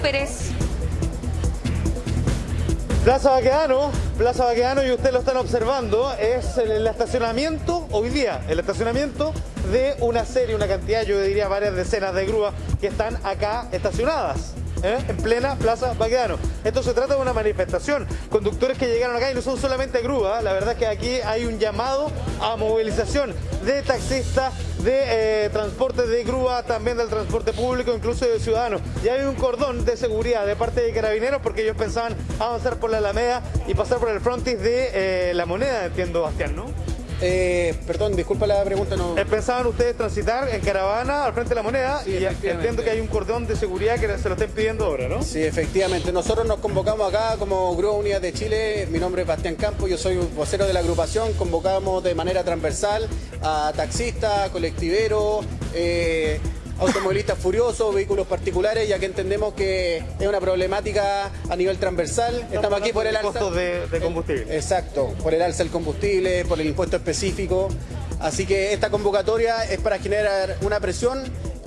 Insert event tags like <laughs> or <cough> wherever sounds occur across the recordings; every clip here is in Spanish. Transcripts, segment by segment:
Pérez. Plaza Baquedano, Plaza Baquedano y ustedes lo están observando, es el estacionamiento, hoy día, el estacionamiento de una serie, una cantidad, yo diría varias decenas de grúas que están acá estacionadas. ¿Eh? en plena Plaza Baquedano. Esto se trata de una manifestación. Conductores que llegaron acá y no son solamente grúas, la verdad es que aquí hay un llamado a movilización de taxistas, de eh, transporte de grúa, también del transporte público, incluso de ciudadanos. Y hay un cordón de seguridad de parte de carabineros porque ellos pensaban avanzar por la Alameda y pasar por el frontis de eh, la moneda, entiendo, Bastián, ¿no? Eh, perdón, disculpa la pregunta. No... ¿Pensaban ustedes transitar en caravana al frente de la moneda? y entiendo que hay un cordón de seguridad que se lo estén pidiendo ahora, ¿no? Sí, efectivamente. Nosotros nos convocamos acá como Grúa Unidad de Chile. Mi nombre es Bastián Campos, yo soy vocero de la agrupación. Convocamos de manera transversal a taxistas, colectiveros, eh, automovilistas furiosos, vehículos particulares, ya que entendemos que es una problemática a nivel transversal. Estamos aquí por el alza... de, de combustible. Exacto, por el alza del combustible, por el impuesto específico. Así que esta convocatoria es para generar una presión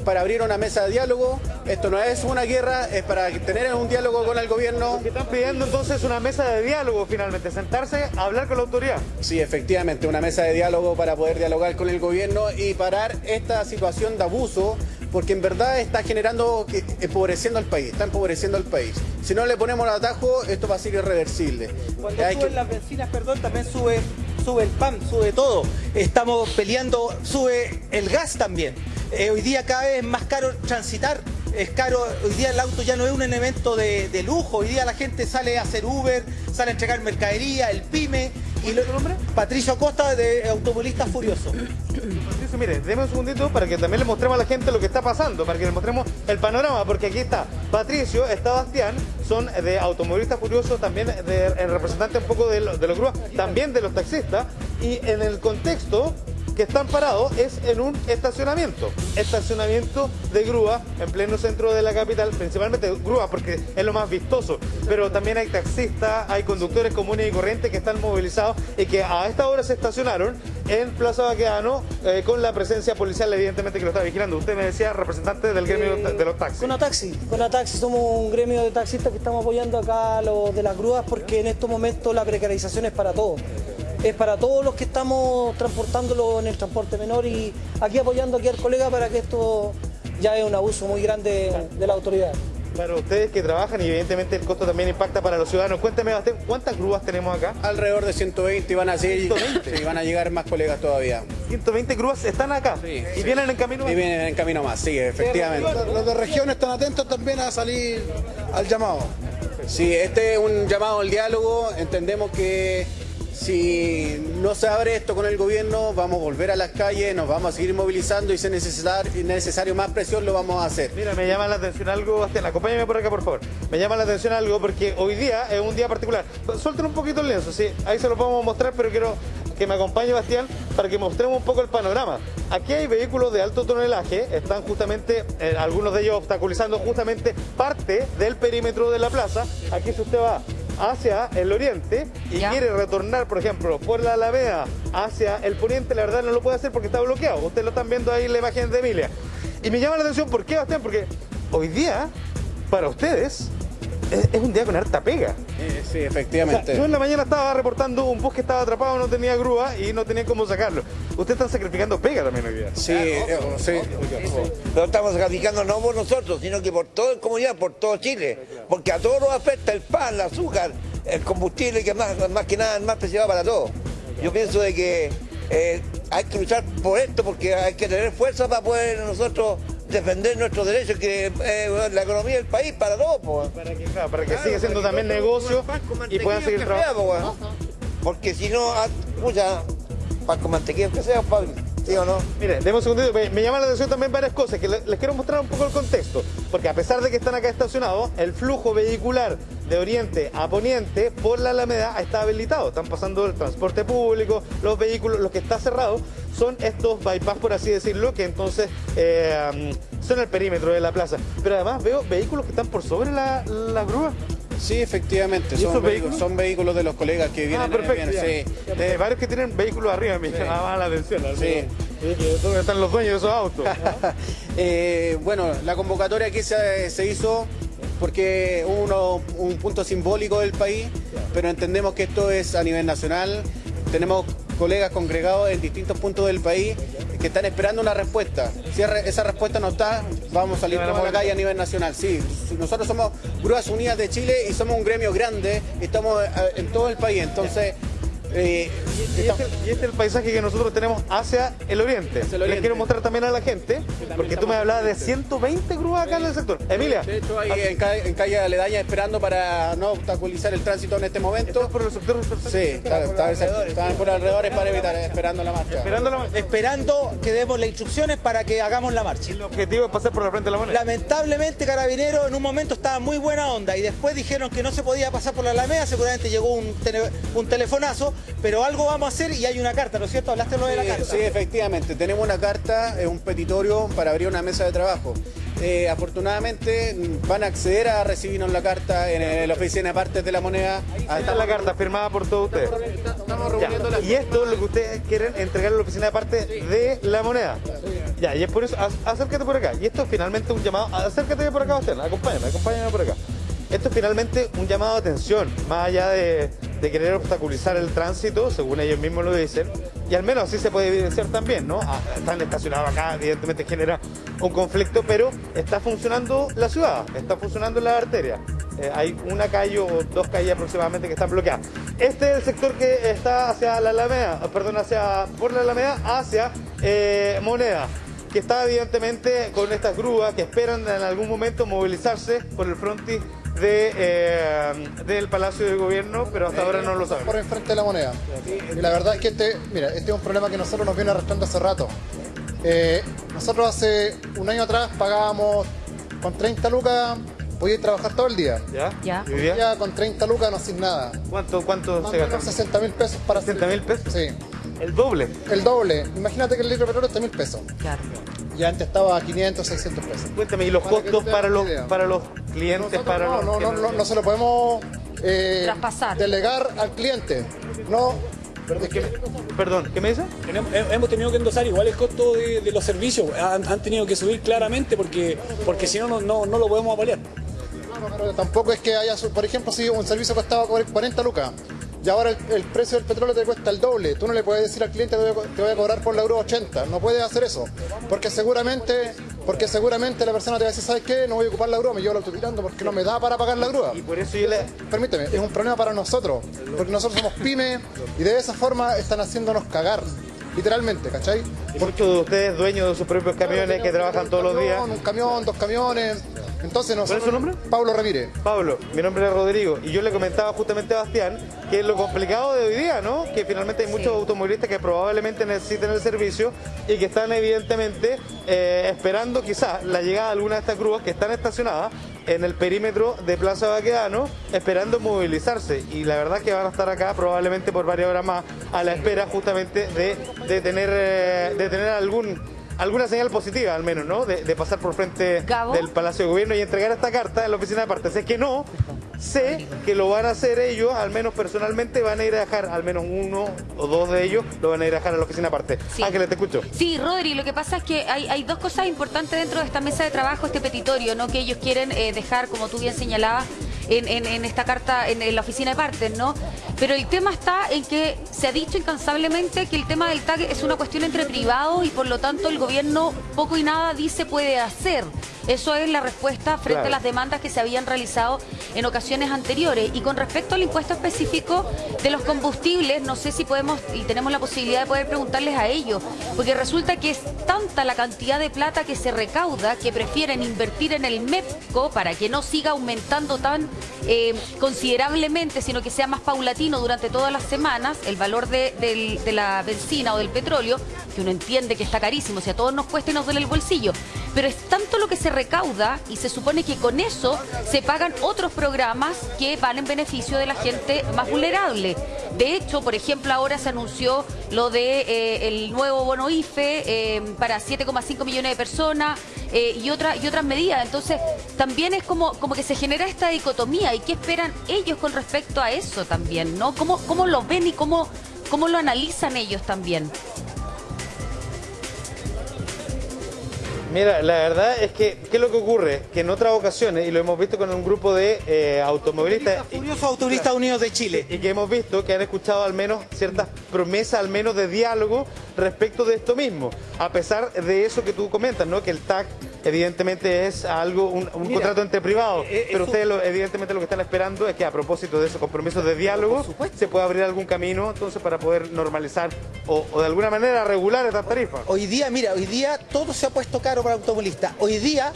para abrir una mesa de diálogo. Esto no es una guerra, es para tener un diálogo con el gobierno. ¿Qué están pidiendo entonces una mesa de diálogo finalmente, sentarse a hablar con la autoridad. Sí, efectivamente, una mesa de diálogo para poder dialogar con el gobierno y parar esta situación de abuso porque en verdad está generando, empobreciendo al país, está empobreciendo al país. Si no le ponemos el atajo, esto va a ser irreversible. Cuando suben las bencinas, perdón, también sube, sube el pan, sube todo. Estamos peleando, sube el gas también. Eh, hoy día cada vez es más caro transitar es caro, hoy día el auto ya no es un elemento de, lujo, hoy día la gente sale a hacer Uber, sale a entregar mercadería, el PYME. ¿Y el nombre? Patricio Costa, de Automovilista Furioso. Patricio, mire, déme un segundito para que también le mostremos a la gente lo que está pasando, para que le mostremos el panorama, porque aquí está Patricio, está Bastián, son de Automovilista Furioso, también de, representante un poco de, de los grúas, también de los taxistas, y en el contexto que están parados es en un estacionamiento. Estacionamiento de grúa en pleno centro de la capital, principalmente grúa porque es lo más vistoso. Pero también hay taxistas, hay conductores comunes y corrientes que están movilizados y que a esta hora se estacionaron en Plaza Baqueano eh, con la presencia policial evidentemente que lo está vigilando. Usted me decía representante del gremio de los taxis. Con taxi, con taxi somos un gremio de taxistas que estamos apoyando acá a los de las grúas porque en estos momentos la precarización es para todos es para todos los que estamos transportándolo en el transporte menor y aquí apoyando aquí al colega para que esto ya es un abuso muy grande de la autoridad. Para ustedes que trabajan y evidentemente el costo también impacta para los ciudadanos. Cuéntame, ¿cuántas grúas tenemos acá? Alrededor de 120 y van a seguir, y van a llegar más colegas todavía. 120 grúas están acá sí, y vienen en camino más. Y vienen en camino más, sí, efectivamente. Los de región están atentos también a salir al llamado. Sí, este es un llamado al diálogo. Entendemos que si no se abre esto con el gobierno, vamos a volver a las calles, nos vamos a seguir movilizando y si es necesario, más presión, lo vamos a hacer. Mira, me llama la atención algo, Bastián, acompáñame por acá, por favor. Me llama la atención algo porque hoy día es un día particular. Suelten un poquito el lienzo, sí, ahí se lo podemos mostrar, pero quiero que me acompañe Bastián para que mostremos un poco el panorama. Aquí hay vehículos de alto tonelaje, están justamente, eh, algunos de ellos obstaculizando justamente parte del perímetro de la plaza. Aquí si usted va hacia el oriente y quiere retornar, por ejemplo, por la Alameda hacia el poniente, la verdad no lo puede hacer porque está bloqueado. Ustedes lo están viendo ahí en la imagen de Emilia. Y me llama la atención, ¿por qué, Bastián? Porque hoy día, para ustedes, es, un día con harta pega. sí, efectivamente. yo en la mañana estaba reportando un bus que estaba atrapado, no tenía grúa y no tenía cómo sacarlo. Ustedes están sacrificando pega también hoy día. Sí, eh, sí. No estamos sacrificando no por nosotros, sino que por toda la comunidad, por todo Chile. Porque a todos nos afecta el pan, el azúcar, el combustible, que es más, más que nada más preciado para todos. Yo pienso de que eh, hay que luchar por esto porque hay que tener fuerza para poder nosotros defender nuestros derechos, que eh, la economía del país para todos. Para que, para que siga siendo también negocio y puedan seguir trabajando. Porque si no, escucha, pan con mantequilla que sea, Pablo. ¿Sí o no? Mire, demos un segundito. Me, llama la atención también varias cosas, que les quiero mostrar un poco el contexto. Porque a pesar de que están acá estacionados, el flujo vehicular de oriente a poniente por la Alameda está habilitado. Están pasando el transporte público, los vehículos, lo que está cerrado son estos bypass, por así decirlo, que entonces eh, son el perímetro de la plaza. Pero además veo vehículos que están por sobre la, la grúa. Sí, efectivamente, son vehículos? son vehículos de los colegas que vienen. Ah, perfecto. sí. De varios que tienen vehículos arriba, me llamaba la atención. Sí. ¿Dónde están los dueños de esos autos? <laughs> eh, bueno, la convocatoria que se, se hizo porque uno un punto simbólico del país, pero entendemos que esto es a nivel nacional. Tenemos colegas congregados en distintos puntos del país que están esperando una respuesta. Si esa respuesta no está, vamos a salir a la calle a nivel nacional. Sí, nosotros somos Grúas Unidas de Chile y somos un gremio grande, estamos eh, en todo el país, entonces eh, y, este, y, este, es el paisaje que nosotros tenemos hacia el oriente. Les quiero mostrar también a la gente, porque tú me hablabas de 120 grúas acá en el sector. Emilia. De hecho, hay en, calle, en calle Aledaña esperando para no obstaculizar el tránsito en este momento. por el sector? Sí, están por alrededores para evitar, esperando la marcha. Esperando, la, esperando que demos las instrucciones para que hagamos la marcha. El objetivo es pasar por la frente de la moneda. Lamentablemente, Carabinero en un momento estaba muy buena onda y después dijeron que no se podía pasar por la Alameda, seguramente llegó un, un telefonazo pero algo vamos a hacer y hay una carta, ¿no es cierto? Hablaste lo de la carta. Sí, efectivamente, tenemos una carta, es un petitorio para abrir una mesa de trabajo. Eh, afortunadamente van a acceder a recibirnos la carta en la oficina de partes de la moneda. Ahí está la carta firmada por todos ustedes. Estamos reuniendo Y esto es lo que ustedes quieren entregar a la oficina de partes de la moneda. Ya, y es por eso, acércate por acá. Y esto es finalmente un llamado, acércate por acá, Bastián, acompáñame, acompáñame por acá. Esto es finalmente un llamado de atención, más allá de, querer obstaculizar el tránsito, según ellos mismos lo dicen, y al menos así se puede evidenciar también, ¿no? Ah, están estacionados acá, evidentemente genera un conflicto, pero está funcionando la ciudad, está funcionando la arteria. Eh, hay una calle o dos calles aproximadamente que están bloqueadas. Este es el sector que está hacia la Alameda, perdón, hacia, por la Alameda hacia eh, Moneda que está evidentemente con estas grúas que esperan en algún momento movilizarse por el frontis de, eh, del Palacio de Gobierno, pero hasta ahora no lo saben. Por enfrente de la moneda. Y la verdad es que este, mira, este es un problema que nosotros nos viene arrastrando hace rato. Eh, nosotros hace un año atrás pagábamos con 30 lucas podía trabajar todo el día. ¿Ya? ¿Ya? Hoy día con 30 lucas no sin nada. ¿Cuánto, cuánto se gasta? 60 mil pesos para... ¿60 mil pesos? Sí. ¿El doble? El doble. Imagínate que el litro de petróleo está mil pesos. Claro. Y antes estaba a 500, 600 pesos. Cuéntame, ¿y los costos para los, para los clientes? para no, los no, no, no, se lo podemos eh, Traspasar. delegar al cliente. No, perdón, ¿qué me dice? Hemos tenido que endosar igual el costo de, los servicios. Han, tenido que subir claramente porque, porque si no, no, no lo podemos apalear. pero tampoco es que haya, por ejemplo, si un servicio costaba 40 lucas y ahora el, precio del petróleo te cuesta el doble. Tú no le puedes decir al cliente que te voy a cobrar por la euro 80. No puedes hacer eso. Porque seguramente, porque seguramente la persona te va a decir, ¿sabes qué? No voy a ocupar la grúa, me llevo el auto tirando porque no me da para pagar la grúa. Y por eso yo le... Permíteme, es un problema para nosotros. Porque nosotros somos pymes y de esa forma están haciéndonos cagar. Literalmente, ¿cachai? ¿Y muchos de ustedes dueños de sus propios camiones que trabajan todos los días? Un camión, dos camiones. Entonces ¿Cuál es su nombre? Pablo Ramírez. Pablo, mi nombre es Rodrigo y yo le comentaba justamente a Bastián que es lo complicado de hoy día, ¿no? Que finalmente hay muchos automovilistas que probablemente necesiten el servicio y que están evidentemente eh, esperando quizás la llegada de alguna de estas grúas que están estacionadas en el perímetro de Plaza Baquedano esperando movilizarse y la verdad que van a estar acá probablemente por varias horas más a la espera justamente de, tener, eh, de tener algún alguna señal positiva al menos, ¿no? De, pasar por frente del Palacio de Gobierno y entregar esta carta en la oficina de partes. Es que no, sé que lo van a hacer ellos, al menos personalmente van a ir a dejar, al menos uno o dos de ellos lo van a ir a dejar a la oficina aparte. Sí. Ángeles, te escucho. Sí, Rodri, lo que pasa es que hay, dos cosas importantes dentro de esta mesa de trabajo, este petitorio, ¿no? Que ellos quieren eh, dejar, como tú bien señalabas, en, esta carta, en, la oficina de partes, ¿no? Pero el tema está en que se ha dicho incansablemente que el tema del TAG es una cuestión entre privados y por lo tanto el gobierno poco y nada dice puede hacer. Eso es la respuesta frente a las demandas que se habían realizado en ocasiones anteriores. Y con respecto al impuesto específico de los combustibles, no sé si podemos y tenemos la posibilidad de poder preguntarles a ellos, porque resulta que es tanta la cantidad de plata que se recauda que prefieren invertir en el MEPCO para que no siga aumentando tan eh, considerablemente, sino que sea más paulatino durante todas las semanas el valor de, de la benzina o del petróleo, que uno entiende que está carísimo, si a todos nos cuesta y nos duele el bolsillo. Pero es tanto lo que se recauda y se supone que con eso se pagan otros programas que van en beneficio de la gente más vulnerable. De hecho, por ejemplo, ahora se anunció lo de eh, el nuevo bono IFE eh, para 7,5 millones de personas eh, y, otra, y otras medidas. Entonces, también es como, como que se genera esta dicotomía. ¿Y qué esperan ellos con respecto a eso también? ¿no? ¿Cómo, cómo lo ven y cómo, cómo lo analizan ellos también? Mira, la verdad es que, ¿qué es lo que ocurre? Que en otras ocasiones, y lo hemos visto con un grupo de eh, automovilistas Furiosos Automovilistas Unidos de Chile. y que hemos visto que han escuchado al menos ciertas promesas, al menos de diálogo respecto de esto mismo. A pesar de eso que tú comentas, ¿no? Que el TAC evidentemente es algo, un, un Mira, contrato entre privados, eh, pero eso- ustedes lo- evidentemente lo que están esperando es que a propósito de esos compromisos de diálogo se pueda abrir algún camino entonces para poder normalizar o, o de alguna manera regular estas tarifas. Hoy día, mira, hoy día todo se ha puesto caro para el automovilista. Hoy día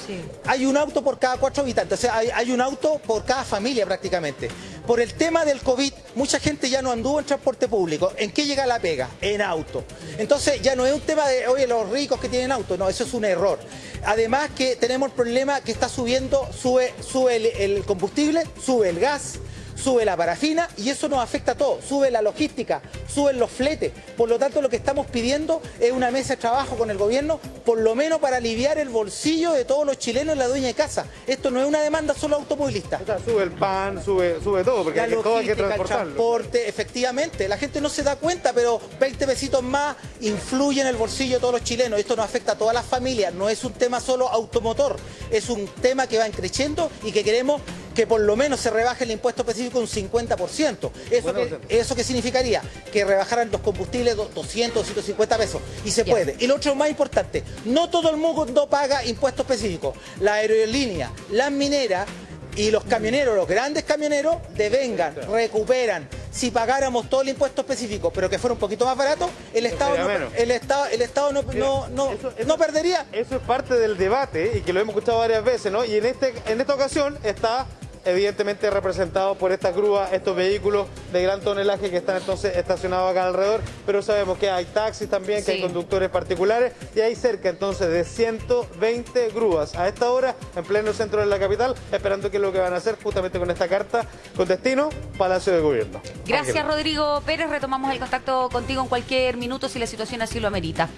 hay un auto por cada cuatro habitantes, o sea, hay, hay un auto por cada familia prácticamente. Por el tema del COVID, mucha gente ya no anduvo en transporte público. ¿En qué llega la pega? En auto. Entonces ya no es un tema de, oye, los ricos que tienen auto, no, eso es un error. Además que tenemos el problema que está subiendo, sube, sube el, el combustible, sube el gas, sube la parafina y eso nos afecta a todos. Sube la logística, suben los fletes. Por lo tanto, lo que estamos pidiendo es una mesa de trabajo con el gobierno, por lo menos para aliviar el bolsillo de todos los chilenos y la dueña de casa. Esto no es una demanda solo automovilista. O sea, sube el pan, sube, sube todo, porque La hay todo hay que logística, el transportarlo. transporte, efectivamente. La gente no se da cuenta, pero 20 pesitos más influyen en el bolsillo de todos los chilenos. Esto nos afecta a todas las familias. No es un tema solo automotor. Es un tema que va creciendo y que queremos que por lo menos se rebaje el impuesto específico un 50%. ¿Eso, Bueno, que, ¿Eso qué significaría? Que rebajaran los combustibles do- 200, 250 pesos. Y se puede. Y lo otro más importante, no todo el mundo paga impuestos específicos. La aerolínea, las mineras y los camioneros, los grandes camioneros, devengan, recuperan. Si pagáramos todo el impuesto específico, pero que fuera un poquito más barato, el Estado no, menos. el Estado, el Estado no, no, no, eso- eso- no perdería. Eso es parte del debate y que lo hemos escuchado varias veces, ¿no? Y en, este, en esta ocasión está evidentemente representado por estas grúas, estos vehículos de gran tonelaje que están entonces estacionados acá alrededor, pero sabemos que hay taxis también, que Sí. hay conductores particulares y hay cerca entonces de 120 grúas a esta hora en pleno centro de la capital, esperando qué es lo que van a hacer justamente con esta carta con destino Palacio de Gobierno. Gracias. Rodrigo Pérez. Retomamos el contacto contigo en cualquier minuto si la situación así lo amerita.